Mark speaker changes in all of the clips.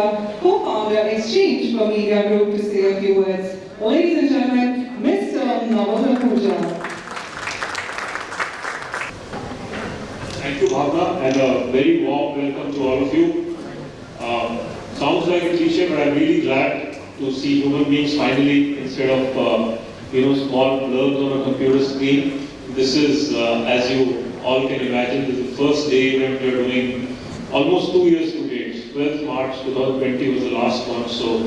Speaker 1: Co-founder Exchange for Media Group, to say a few words. Ladies and gentlemen, Mr. Naval Ahuja.
Speaker 2: Thank you, Bhavna, and a very warm welcome to all of you. Um, sounds like a cliche, but I'm really glad to see human beings finally, instead of uh, you know small blurs on a computer screen. This is, uh, as you all can imagine, this is the first day event we are doing almost two years. 12th March 2020 was the last one, so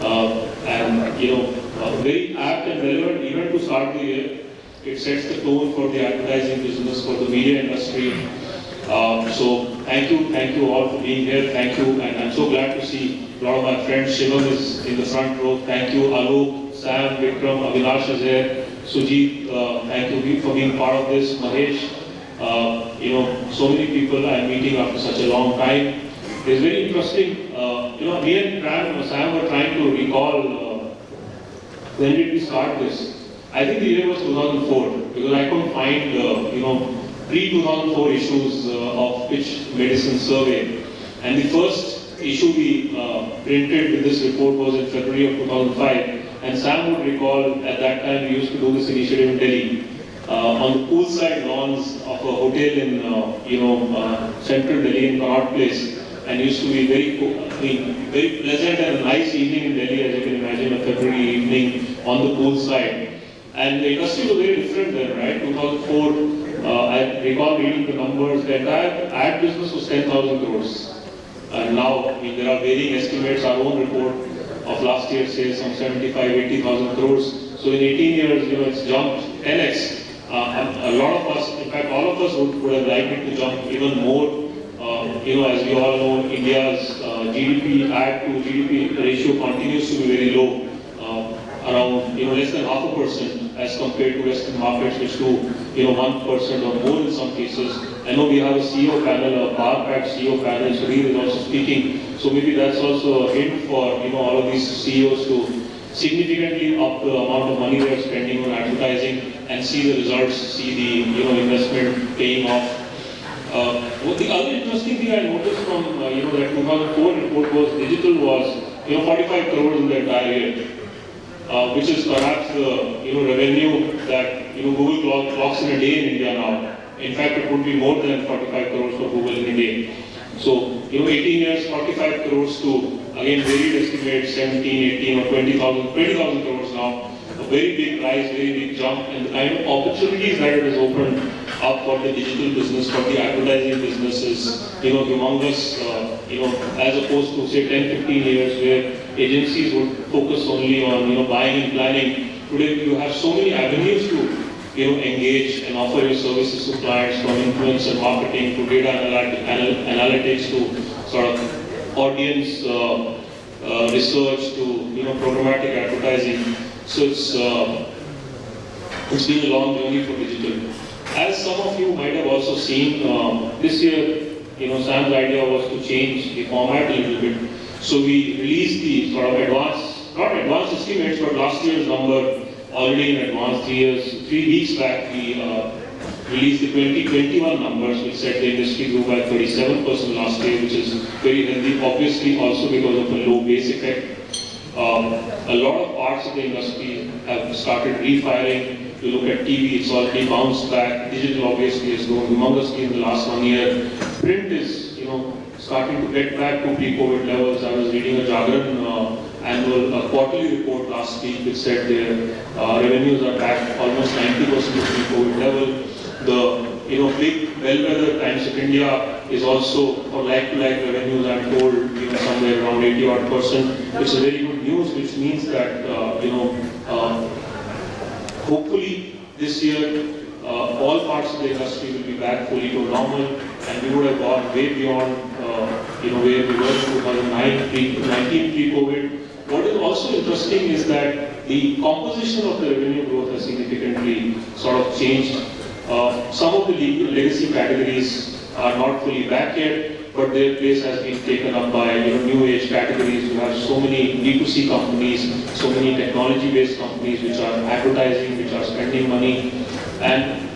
Speaker 2: uh, and you know very apt and relevant event to start the year. It sets the tone for the advertising business, for the media industry. Um, so thank you, thank you all for being here. Thank you, and I'm so glad to see a lot of my friends. Shivam is in the front row. Thank you, Alok, Sam, Vikram, Avinash is here. Sujit, uh, thank you for being part of this. Mahesh, uh, you know, so many people I'm meeting after such a long time. It's very interesting. Uh, you know, me and Pram, Sam were trying to recall uh, when did we start this. I think the year was 2004 because I couldn't find, uh, you know, pre-2004 issues uh, of Pitch Madison Survey. And the first issue we uh, printed with this report was in February of 2005. And Sam would recall at that time we used to do this initiative in Delhi. Uh, on the poolside lawns of a hotel in, uh, you know, central Delhi in Connaught Place. And used to be very, very pleasant and nice evening in Delhi, as you can imagine, a February evening on the poolside. And the industry was very different then, right? 2004, uh, I recall reading the numbers, the entire ad business was 10,000 crores. And now, I mean, there are varying estimates. Our own report of last year says some 75, 80,000 crores. So in 18 years, you know, it's jumped 10x. Uh, a lot of us, in fact, all of us would, would have liked it to jump even more. You know, as we all know, India's uh, GDP ad to GDP ratio continues to be very low, uh, around you know less than half a percent as compared to Western markets, which do you know one percent or more in some cases. I know we have a CEO panel, a pack CEO panel, he is also speaking. So maybe that's also a hint for you know all of these CEOs to significantly up the amount of money they are spending on advertising and see the results, see the you know investment paying off. Uh, what the other interesting thing I noticed from uh, you know that 2004 report was digital was you know 45 crores in the entire year, uh, which is perhaps the you know revenue that you know Google clock, clocks in a day in India now. In fact, it would be more than 45 crores for Google in a day. So you know 18 years, 45 crores to again varied estimates 17, 18 or 20,000, 20,000 crores now. Very big rise, very big jump, and the kind of opportunities that it has opened up for the digital business, for the advertising business is, you know, humongous, uh, you know, as opposed to say 10, 15 years where agencies would focus only on, you know, buying and planning. Today you have so many avenues to, you know, engage and offer your services to clients from influence and marketing to data analyt- anal- analytics to sort of audience uh, uh, research to, you know, programmatic advertising. So it's, uh, it's been a long journey for digital. As some of you might have also seen, uh, this year, you know, Sam's idea was to change the format a little bit. So we released the sort of advanced, not advanced estimates, but last year's number already in advance, three years, three weeks back, we uh, released the 2021 numbers, which said the industry grew by 37% last year, which is very healthy, obviously also because of a low base effect. Um, a lot of parts of the industry have started refiring. You look at TV, it's already bounced back. Digital obviously has grown humongously in the last one year. Print is, you know, starting to get back to pre-COVID levels. I was reading a Jagran uh, annual uh, quarterly report last week which said their uh, revenues are back almost 90% to pre-COVID level. The you know big bellwether Times of India is also for like-to-like revenues. I'm told you know somewhere around 80 odd percent. It's a very news, which means that uh, you know uh, hopefully this year uh, all parts of the industry will be back fully to normal, and we would have gone way beyond uh, you know where we were in 2009, pre- 19 pre-COVID. What is also interesting is that the composition of the revenue growth has significantly sort of changed. Uh, some of the legacy categories are not fully back yet, but their place has been taken up by you know, new age categories. You have so many D2C companies, so many technology-based companies which are advertising, which are spending money, and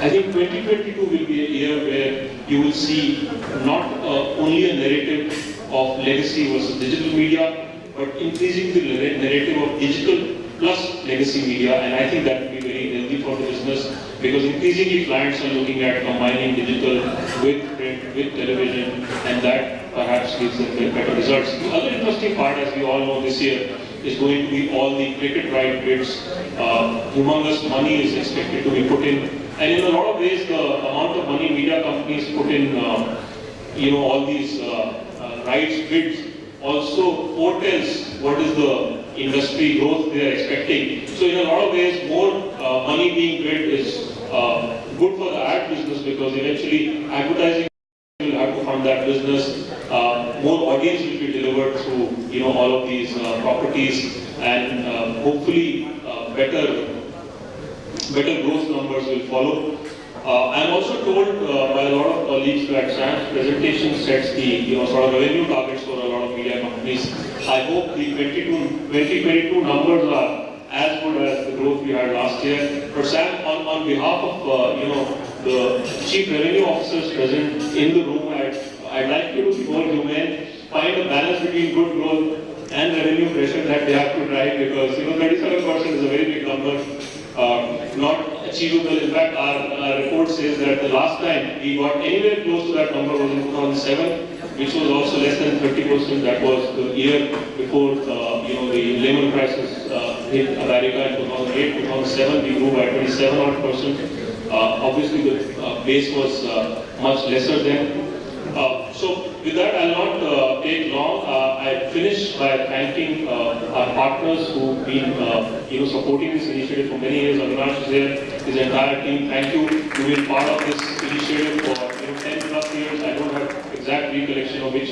Speaker 2: I think 2022 will be a year where you will see not uh, only a narrative of legacy versus digital media, but increasing the narrative of digital plus legacy media, and I think that will be very healthy for the business because increasingly clients are looking at combining digital with print, with television, and that perhaps gives them better results. The other interesting part, as we all know this year, is going to be all the cricket right bids. Uh, humongous money is expected to be put in, and in a lot of ways, the amount of money media companies put in, uh, you know, all these uh, uh, rights bids also foretells what is the industry growth they are expecting. So in a lot of ways, more uh, money being bid is uh, good for the ad business because eventually advertising will have to fund that business. Uh, more audience will be delivered through, you know, all of these uh, properties and uh, hopefully uh, better, better growth numbers will follow. I'm also told by a lot of colleagues that Sam's presentation sets the, you know, sort of revenue targets for a lot of media companies. I hope the 22, 2022 numbers are as good as the growth we had last year. Sam, on, on behalf of, uh, you know, the chief revenue officers present in the room, I'd, I'd like you to be more humane, find a balance between good growth and revenue pressure that they have to drive because, you know, 37% is a very big number. Uh, not achievable. In fact, our, our report says that the last time we got anywhere close to that number was in 2007, which was also less than 30%. That was the year before, uh, you know, the Lehman crisis uh, hit America in 2008, 2007. We grew by 27 odd percent. Uh, obviously, the uh, base was uh, much lesser then. Uh, so with that, I'll not take long. I finish by thanking our partners who've been, you know, supporting this initiative for many years. Avinash is here, his entire team. Thank you. You've been part of this initiative for you know, 10 plus years. I don't have exact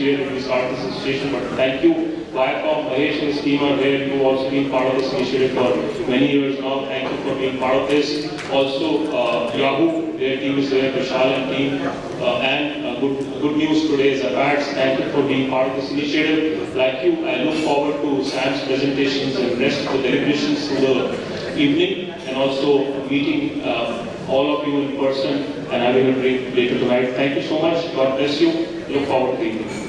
Speaker 2: which year we started this association, but thank you. Viacom, Mahesh and his team are. You've also been part of this initiative for many years now. Thank you for being part of this. Also, uh, Yahoo, their team is there, Vishal and team. Uh, and uh, good, good news today is Abats. Thank you for being part of this initiative. Like you, I look forward to Sam's presentations and rest of the deliberations through the evening and also meeting uh, all of you in person and having a drink later tonight. Thank you so much. God bless you. Look forward to the evening.